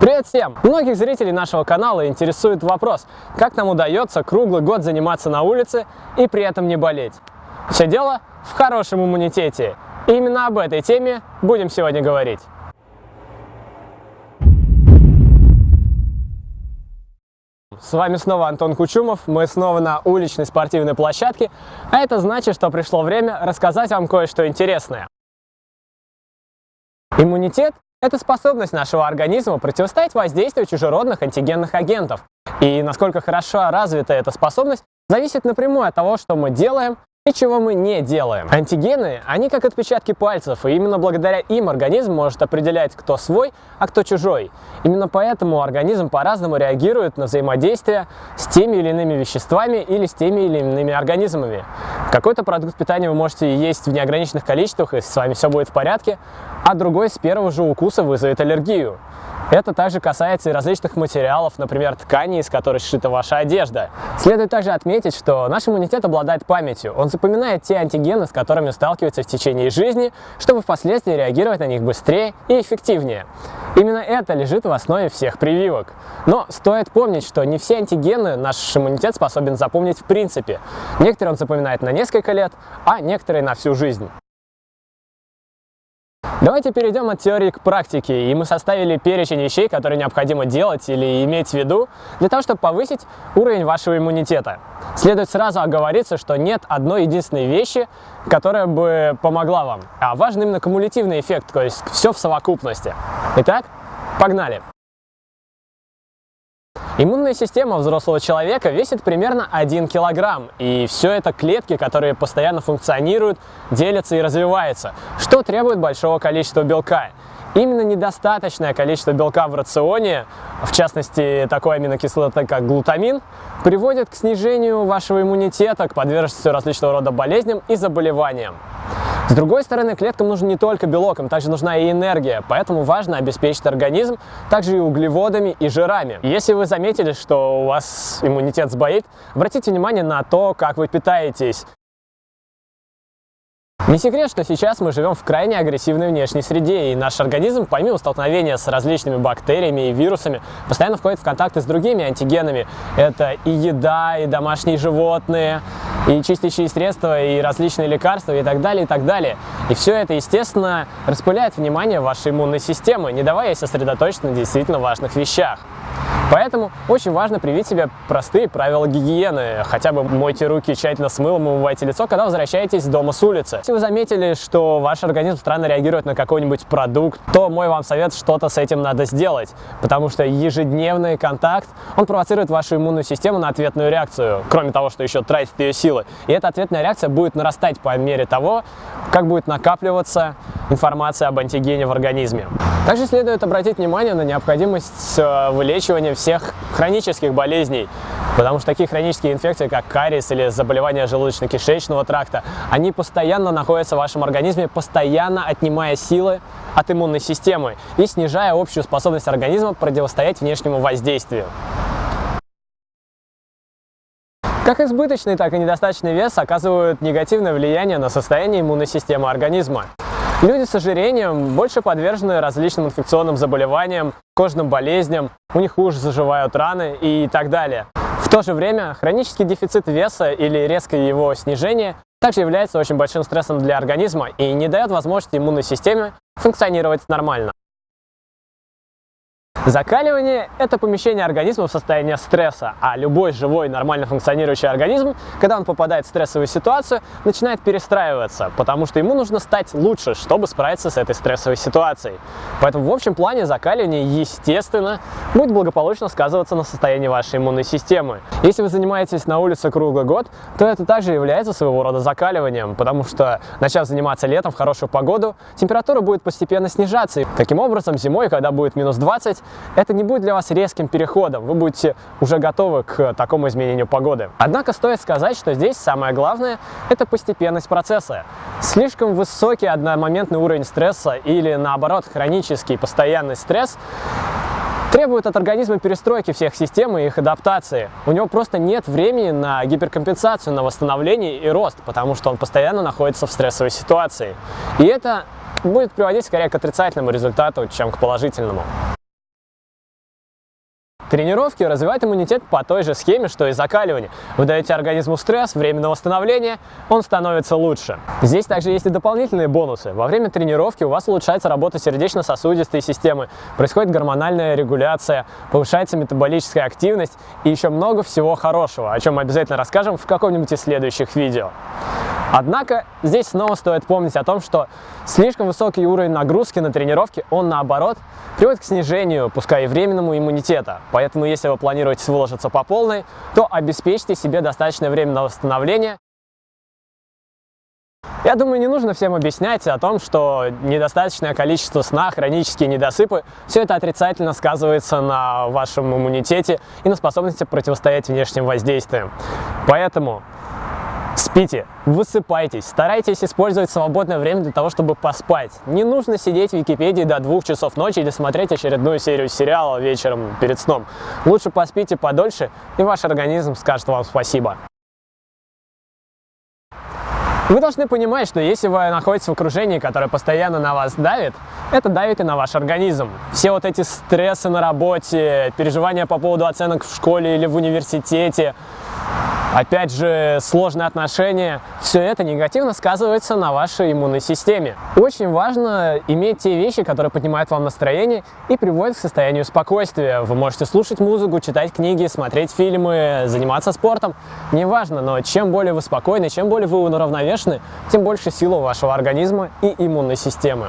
Привет всем! Многих зрителей нашего канала интересует вопрос, как нам удается круглый год заниматься на улице и при этом не болеть. Все дело в хорошем иммунитете. И именно об этой теме будем сегодня говорить. С вами снова Антон Кучумов, мы снова на уличной спортивной площадке, а это значит, что пришло время рассказать вам кое-что интересное. Иммунитет это способность нашего организма противостоять воздействию чужеродных антигенных агентов. И насколько хорошо развита эта способность, зависит напрямую от того, что мы делаем и чего мы не делаем. Антигены, они как отпечатки пальцев, и именно благодаря им организм может определять, кто свой, а кто чужой. Именно поэтому организм по-разному реагирует на взаимодействие с теми или иными веществами или с теми или иными организмами. Какой-то продукт питания вы можете есть в неограниченных количествах, и с вами все будет в порядке, а другой с первого же укуса вызовет аллергию. Это также касается и различных материалов, например, тканей, из которых сшита ваша одежда. Следует также отметить, что наш иммунитет обладает памятью. Он запоминает те антигены, с которыми сталкивается в течение жизни, чтобы впоследствии реагировать на них быстрее и эффективнее. Именно это лежит в основе всех прививок. Но стоит помнить, что не все антигены наш иммунитет способен запомнить в принципе. Некоторые он запоминает на несколько лет, а некоторые на всю жизнь. Давайте перейдем от теории к практике, и мы составили перечень вещей, которые необходимо делать или иметь в виду для того, чтобы повысить уровень вашего иммунитета. Следует сразу оговориться, что нет одной единственной вещи, которая бы помогла вам, а важен именно кумулятивный эффект, то есть все в совокупности. Итак, погнали! Иммунная система взрослого человека весит примерно 1 килограмм, и все это клетки, которые постоянно функционируют, делятся и развиваются, что требует большого количества белка. Именно недостаточное количество белка в рационе, в частности такой аминокислоты, как глутамин, приводит к снижению вашего иммунитета, к подверженности различного рода болезням и заболеваниям. С другой стороны, клеткам нужен не только белок, им также нужна и энергия, поэтому важно обеспечить организм также и углеводами и жирами. Если вы заметили, что у вас иммунитет сбоит, обратите внимание на то, как вы питаетесь. Не секрет, что сейчас мы живем в крайне агрессивной внешней среде, и наш организм, помимо столкновения с различными бактериями и вирусами, постоянно входит в контакты с другими антигенами. Это и еда, и домашние животные, и чистящие средства, и различные лекарства, и так далее, и так далее. И все это, естественно, распыляет внимание вашей иммунной системы, не давая сосредоточиться на действительно важных вещах. Поэтому очень важно привить себе простые правила гигиены. Хотя бы мойте руки тщательно с мылом, умывайте лицо, когда возвращаетесь дома с улицы. Если вы заметили, что ваш организм странно реагирует на какой-нибудь продукт, то мой вам совет, что-то с этим надо сделать. Потому что ежедневный контакт, он провоцирует вашу иммунную систему на ответную реакцию, кроме того, что еще тратит ее силы. И эта ответная реакция будет нарастать по мере того, как будет накапливаться информация об антигене в организме. Также следует обратить внимание на необходимость э, вылечивания всех хронических болезней, потому что такие хронические инфекции, как кариес или заболевания желудочно-кишечного тракта, они постоянно находятся в вашем организме, постоянно отнимая силы от иммунной системы и снижая общую способность организма противостоять внешнему воздействию. Как избыточный, так и недостаточный вес оказывают негативное влияние на состояние иммунной системы организма. Люди с ожирением больше подвержены различным инфекционным заболеваниям, кожным болезням, у них хуже заживают раны и так далее. В то же время хронический дефицит веса или резкое его снижение также является очень большим стрессом для организма и не дает возможности иммунной системе функционировать нормально. Закаливание – это помещение организма в состояние стресса, а любой живой, нормально функционирующий организм, когда он попадает в стрессовую ситуацию, начинает перестраиваться, потому что ему нужно стать лучше, чтобы справиться с этой стрессовой ситуацией. Поэтому в общем плане закаливание, естественно, будет благополучно сказываться на состоянии вашей иммунной системы. Если вы занимаетесь на улице круглый год, то это также является своего рода закаливанием, потому что, начав заниматься летом в хорошую погоду, температура будет постепенно снижаться. Таким образом, зимой, когда будет минус 20, это не будет для вас резким переходом, вы будете уже готовы к такому изменению погоды. Однако стоит сказать, что здесь самое главное – это постепенность процесса. Слишком высокий одномоментный уровень стресса или наоборот хронический постоянный стресс требует от организма перестройки всех систем и их адаптации. У него просто нет времени на гиперкомпенсацию, на восстановление и рост, потому что он постоянно находится в стрессовой ситуации. И это будет приводить скорее к отрицательному результату, чем к положительному. Тренировки развивают иммунитет по той же схеме, что и закаливание. Вы даете организму стресс, время на восстановление, он становится лучше. Здесь также есть и дополнительные бонусы. Во время тренировки у вас улучшается работа сердечно-сосудистой системы, происходит гормональная регуляция, повышается метаболическая активность и еще много всего хорошего, о чем мы обязательно расскажем в каком-нибудь из следующих видео. Однако здесь снова стоит помнить о том, что слишком высокий уровень нагрузки на тренировке, он наоборот приводит к снижению, пускай и временному, иммунитета. Поэтому если вы планируете выложиться по полной, то обеспечьте себе достаточное время на восстановление. Я думаю, не нужно всем объяснять о том, что недостаточное количество сна, хронические недосыпы, все это отрицательно сказывается на вашем иммунитете и на способности противостоять внешним воздействиям. Поэтому Спите, высыпайтесь, старайтесь использовать свободное время для того, чтобы поспать. Не нужно сидеть в Википедии до двух часов ночи или смотреть очередную серию сериала вечером перед сном. Лучше поспите подольше, и ваш организм скажет вам спасибо. Вы должны понимать, что если вы находитесь в окружении, которое постоянно на вас давит, это давит и на ваш организм. Все вот эти стрессы на работе, переживания по поводу оценок в школе или в университете, Опять же, сложные отношения, все это негативно сказывается на вашей иммунной системе. Очень важно иметь те вещи, которые поднимают вам настроение и приводят к состоянию спокойствия. Вы можете слушать музыку, читать книги, смотреть фильмы, заниматься спортом. Неважно, но чем более вы спокойны, чем более вы уравновешены, тем больше силы у вашего организма и иммунной системы.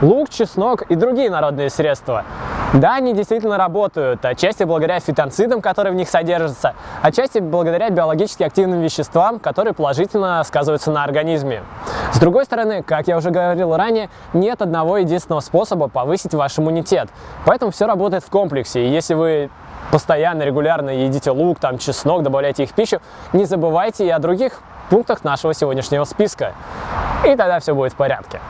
Лук, чеснок и другие народные средства да, они действительно работают, отчасти благодаря фитонцидам, которые в них содержатся, отчасти благодаря биологически активным веществам, которые положительно сказываются на организме. С другой стороны, как я уже говорил ранее, нет одного единственного способа повысить ваш иммунитет, поэтому все работает в комплексе, и если вы постоянно, регулярно едите лук, там, чеснок, добавляйте их в пищу, не забывайте и о других пунктах нашего сегодняшнего списка, и тогда все будет в порядке.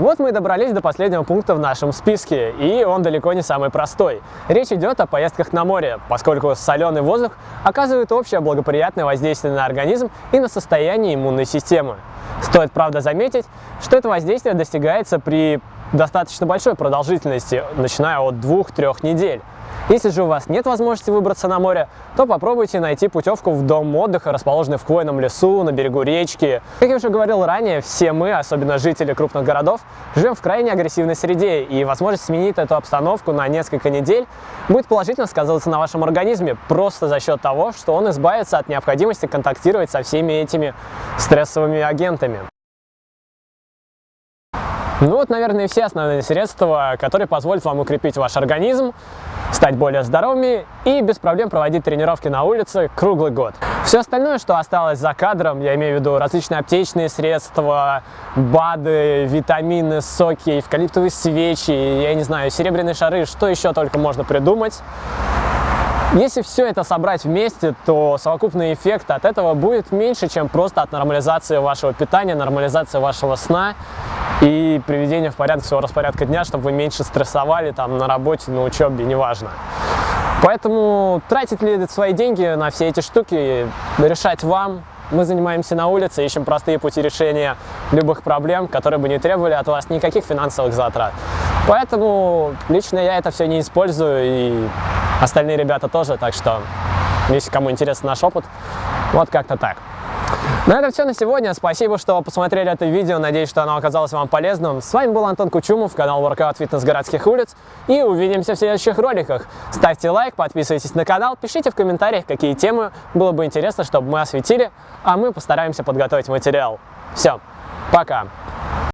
Вот мы и добрались до последнего пункта в нашем списке, и он далеко не самый простой. Речь идет о поездках на море, поскольку соленый воздух оказывает общее благоприятное воздействие на организм и на состояние иммунной системы. Стоит, правда, заметить, что это воздействие достигается при достаточно большой продолжительности, начиная от 2-3 недель. Если же у вас нет возможности выбраться на море, то попробуйте найти путевку в дом отдыха, расположенный в хвойном лесу, на берегу речки. Как я уже говорил ранее, все мы, особенно жители крупных городов, живем в крайне агрессивной среде, и возможность сменить эту обстановку на несколько недель будет положительно сказываться на вашем организме, просто за счет того, что он избавится от необходимости контактировать со всеми этими стрессовыми агентами. Ну вот, наверное, все основные средства, которые позволят вам укрепить ваш организм, стать более здоровыми и без проблем проводить тренировки на улице круглый год. Все остальное, что осталось за кадром, я имею в виду различные аптечные средства, БАДы, витамины, соки, эвкалиптовые свечи, я не знаю, серебряные шары, что еще только можно придумать. Если все это собрать вместе, то совокупный эффект от этого будет меньше, чем просто от нормализации вашего питания, нормализации вашего сна и приведение в порядок своего распорядка дня, чтобы вы меньше стрессовали там на работе, на учебе, неважно. Поэтому тратить ли свои деньги на все эти штуки, решать вам. Мы занимаемся на улице, ищем простые пути решения любых проблем, которые бы не требовали от вас никаких финансовых затрат. Поэтому лично я это все не использую, и остальные ребята тоже, так что, если кому интересен наш опыт, вот как-то так. На этом все на сегодня. Спасибо, что посмотрели это видео. Надеюсь, что оно оказалось вам полезным. С вами был Антон Кучумов, канал Workout Fitness городских улиц. И увидимся в следующих роликах. Ставьте лайк, подписывайтесь на канал, пишите в комментариях, какие темы было бы интересно, чтобы мы осветили, а мы постараемся подготовить материал. Все, пока!